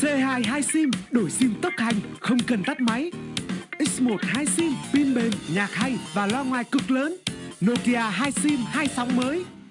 C2 hai sim, đổi sim tốc hành, không cần tắt máy. X1 hai sim, pin bền, nhạc hay và loa ngoài cực lớn. Nokia hai sim, hai sóng mới.